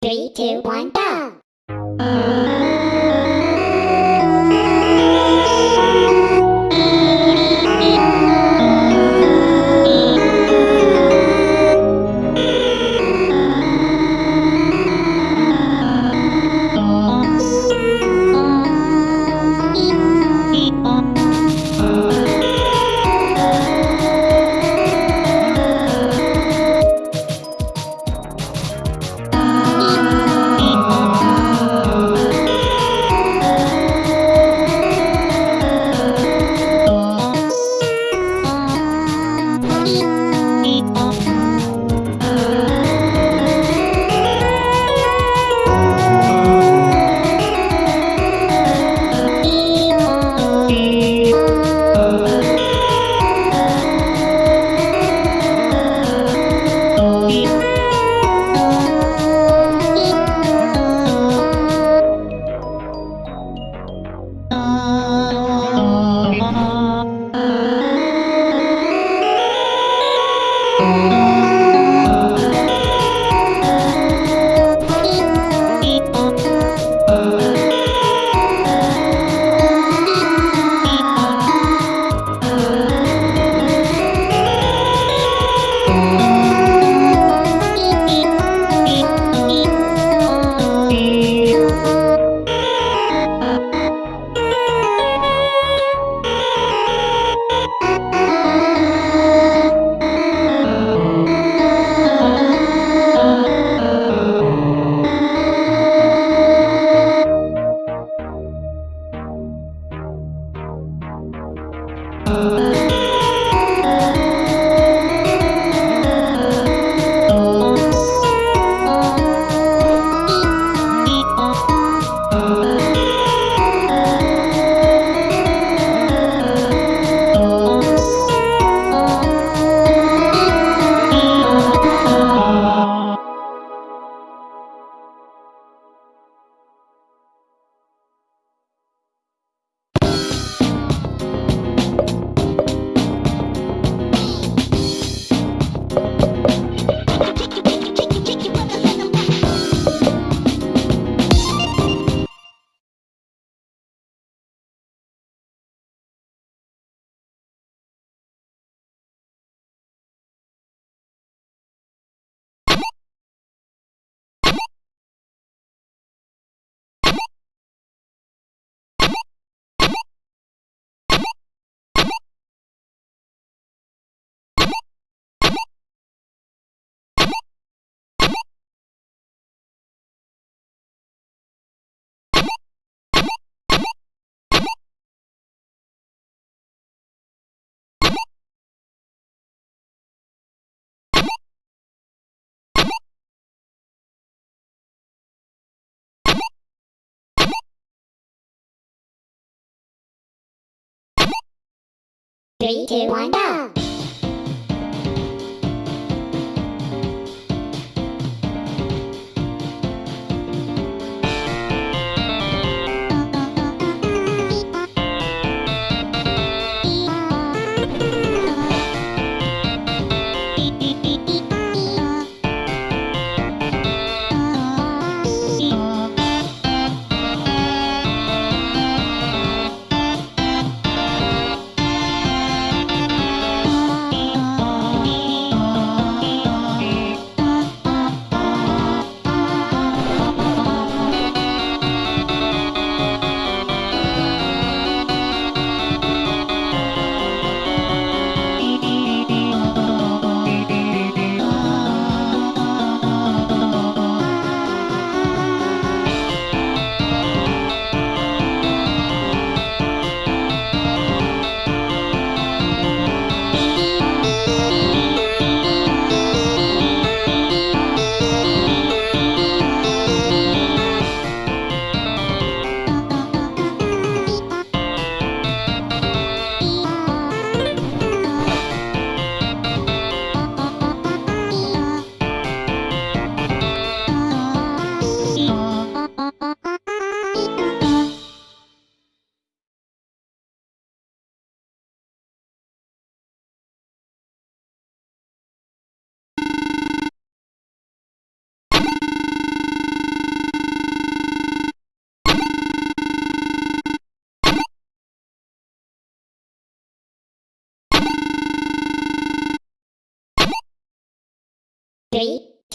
Three, two, one, go! Uh, Música Three, two, one, go!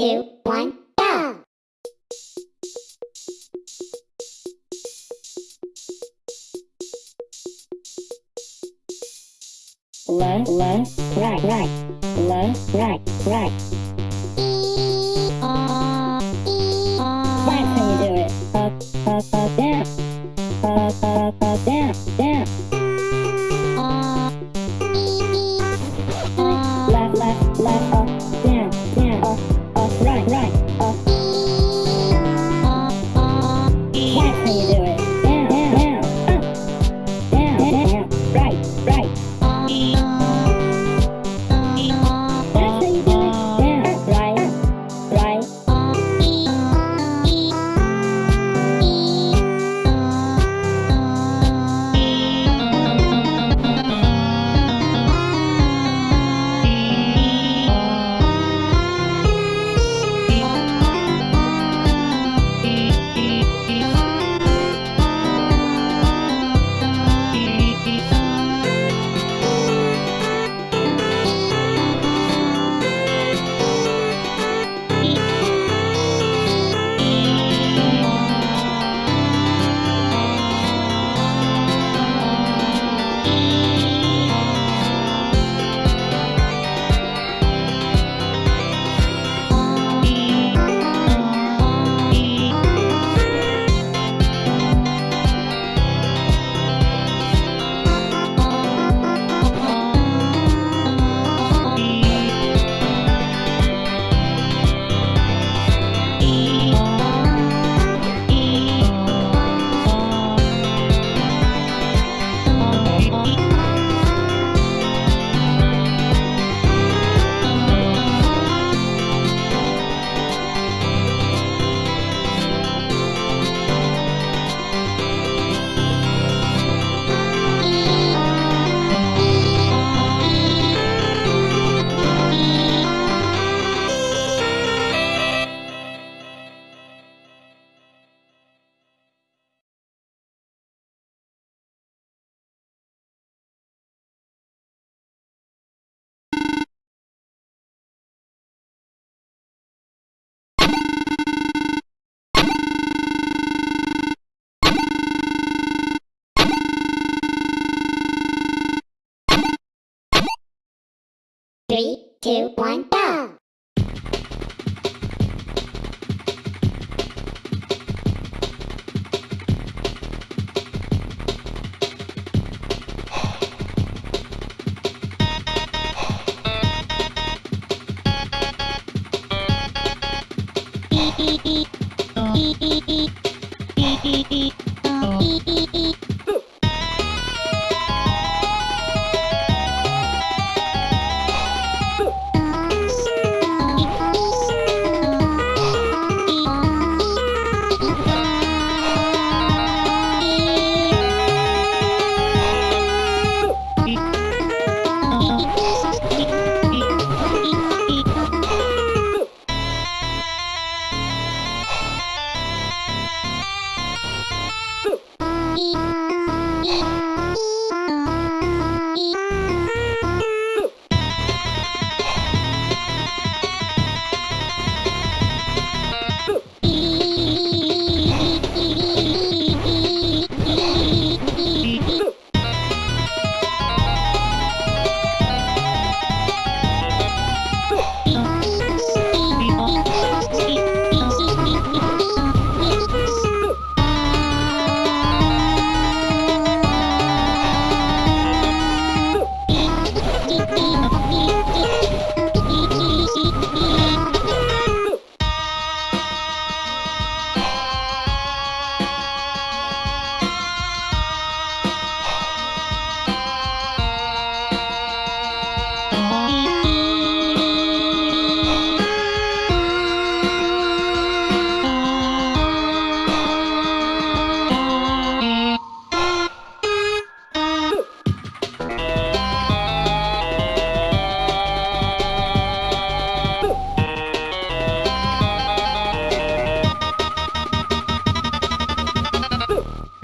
Two, one, go! Left, left, right, right. Left, right, right. That's how you do it. Up, up, up, down. Up, up, up, down,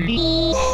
Ready?